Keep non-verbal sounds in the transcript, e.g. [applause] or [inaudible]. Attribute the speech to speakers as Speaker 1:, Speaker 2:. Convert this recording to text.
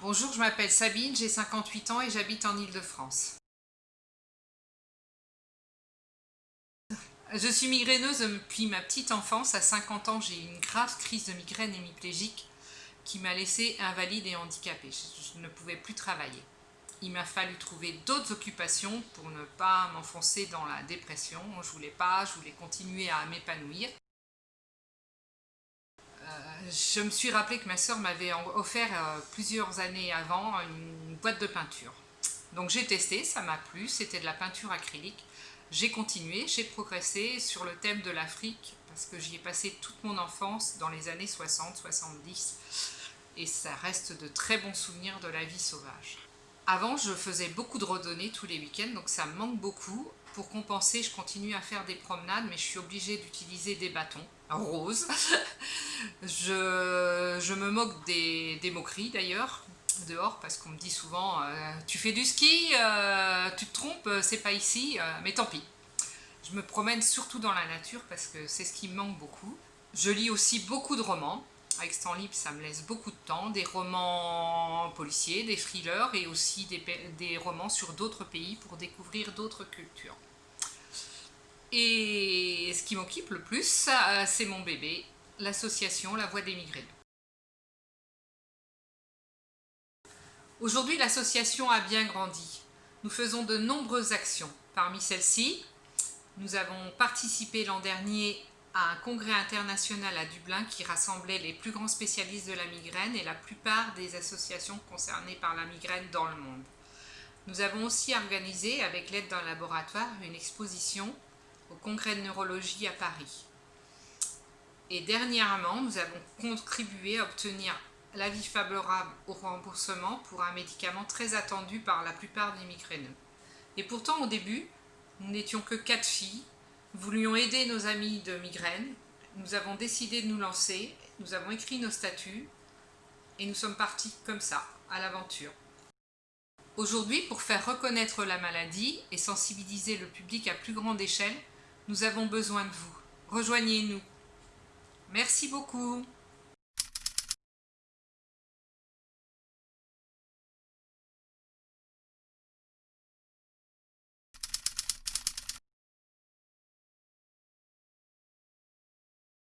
Speaker 1: Bonjour, je m'appelle Sabine, j'ai 58 ans et j'habite en Ile-de-France. Je suis migraineuse depuis ma petite enfance. À 50 ans, j'ai eu une grave crise de migraine hémiplégique qui m'a laissée invalide et handicapée. Je ne pouvais plus travailler. Il m'a fallu trouver d'autres occupations pour ne pas m'enfoncer dans la dépression. Je voulais pas, je voulais continuer à m'épanouir. Je me suis rappelé que ma soeur m'avait offert euh, plusieurs années avant une boîte de peinture. Donc j'ai testé, ça m'a plu, c'était de la peinture acrylique. J'ai continué, j'ai progressé sur le thème de l'Afrique parce que j'y ai passé toute mon enfance dans les années 60-70 et ça reste de très bons souvenirs de la vie sauvage. Avant, je faisais beaucoup de randonnées tous les week-ends, donc ça me manque beaucoup. Pour compenser, je continue à faire des promenades, mais je suis obligée d'utiliser des bâtons roses. [laughs] je, je, me moque des, des moqueries d'ailleurs, dehors, parce qu'on me dit souvent euh, Tu fais du ski, euh, tu te trompes, euh, c'est pas ici, mais tant pis ». Je me promène surtout dans la nature, parce que c'est ce qui me manque beaucoup. Je lis aussi beaucoup de romans. Avec ce libre, ça me laisse beaucoup de temps. Des romans policiers, des thrillers et aussi des, romans sur d'autres pays pour découvrir d'autres cultures. Et ce qui m'occupe le plus, c'est mon bébé, l'association La Voix des Migraines. Aujourd'hui, l'association a bien grandi. Nous faisons de nombreuses actions. Parmi celles-ci, nous avons participé l'an dernier à un congrès international à Dublin qui rassemblait les plus grands spécialistes de la migraine et la plupart des associations concernées par la migraine dans le monde. Nous avons aussi organisé, avec l'aide d'un laboratoire, une exposition au congrès de neurologie à Paris. Et dernièrement, nous avons contribué à obtenir l'avis favorable au remboursement pour un médicament très attendu par la plupart des migraineux. Et pourtant, au début, nous n'étions que quatre filles, voulions aider nos amis de migraine, nous avons décidé de nous lancer, nous avons écrit nos statuts, et nous sommes partis comme ça, à l'aventure. Aujourd'hui, pour faire reconnaître la maladie et sensibiliser le public à plus grande échelle, nous avons besoin de vous. Rejoignez-nous. Merci beaucoup.